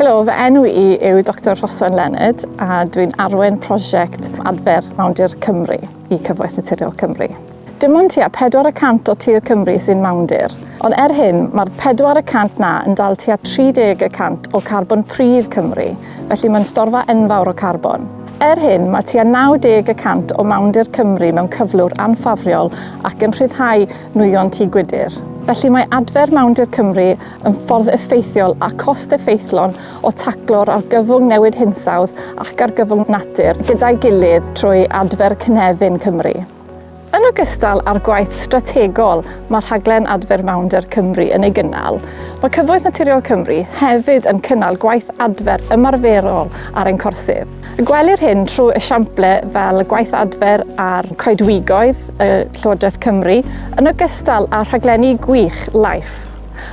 Helo, fy enw i yw Dr Rhosan Leonard a dwi'n arwen prosiect adfer Mawndir Cymru i Cyfoes Naturiol Cymru. Dim ond tua 400 o tir Cymru sy'n mawndir, ond er hyn mae'r 400 na yn dal tua 30% o carbon pridd Cymru, felly mae'n storfa enfawr o carbon. Er hyn mae tua 90% o mawndir Cymru mewn cyflwr anffafriol ac yn rhyddhau nwyon tŷ gwydyr. Felly mae adfer Mawndir Cymru yn ffordd effeithiol a cost effeithlon o taclo'r argyfwng newid hinsawdd ac argyfwng natur gyda'i gilydd trwy adfer Cynefin Cymru ogystal â'r gwaith strategol mae rhaglen Adfer Mawnder Cymru yn ei gynnal, mae Cyfoeth Naturiol Cymru hefyd yn cynnal gwaith adfer ymarferol ar ein corsydd. Y gwelir hyn trwy esiample fel gwaith adfer ar coedwigoedd y Llywodraeth Cymru yn ogystal â rhaglenni gwych LIFE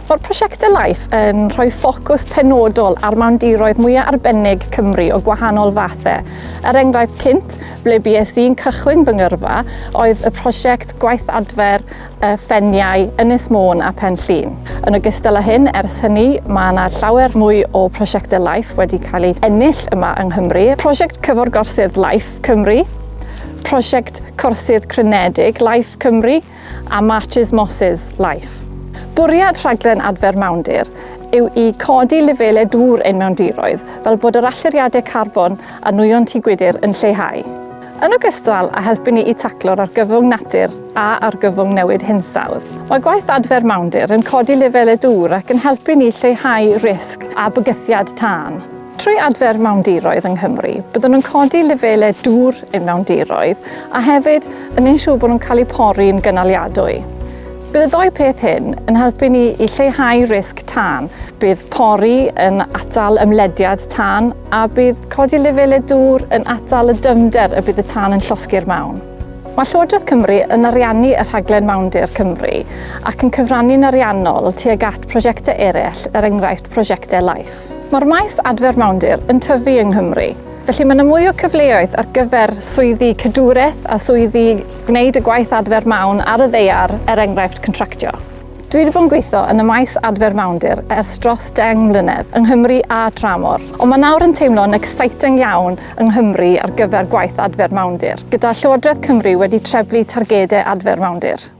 Mae'r prosiectau Life yn rhoi ffocws penodol ar mawndiroedd mwyaf arbennig Cymru o gwahanol fathau. Er enghraifft cynt, ble BSE'n cychwyn fy ngyrfa, oedd y prosiect gwaith adfer y ffeniau Ynys Môn a Penllun. Yn ogystal â hyn, ers hynny, mae yna llawer mwy o prosiectau Life wedi cael eu ennill yma yng Nghymru. Prosiect Cyfor Gorsydd Life Cymru, prosiect Corsydd Crynedig Life Cymru a Matches Mosses Life. Bwriad rhaglen adfer mawndir yw i codi lefelau dŵr ein mewndiroedd fel bod yr alluriadau carbon a nwyon tŷ gwydr yn lleihau. Yn ogystal â helpu ni i taclo'r argyfwng natur a argyfwng newid hinsawdd, mae gwaith adfer mawndir yn codi lefelau dŵr ac yn helpu ni lleihau risg a bygythiad tân. Trwy adfer mewndiroedd yng Nghymru, byddwn nhw'n codi lefelau dŵr i'n mewndiroedd a hefyd yn ein siŵr bod nhw'n cael eu pori'n yn gynaliadwy. Bydd y ddoi peth hyn yn helpu ni i lleihau risg tân. Bydd pori yn atal ymlediad tân a bydd codi lefelau dŵr yn atal y dymder y bydd y tân yn llosgu'r mawn. Mae Llywodraeth Cymru yn ariannu y rhaglen Mawndir Cymru ac yn cyfrannu'n ariannol tuag at prosiectau eraill, er enghraifft prosiectau Life. Mae'r maes adfer mawndir yn tyfu yng Nghymru, felly mae yna mwy o cyfleoedd ar gyfer swyddi cydwraeth a swyddi gwneud y gwaith adfer mawn ar y ddeiar, er enghraifft contractio. Dwi wedi bod yn gweithio yn y maes adfer mawndir ers dros 10 mlynedd yng Nghymru a Tramor, ond mae nawr yn teimlo'n exciting iawn yng Nghymru ar gyfer gwaith adfer mawndir, gyda Llywodraeth Cymru wedi treblu targedau adfer mawndir.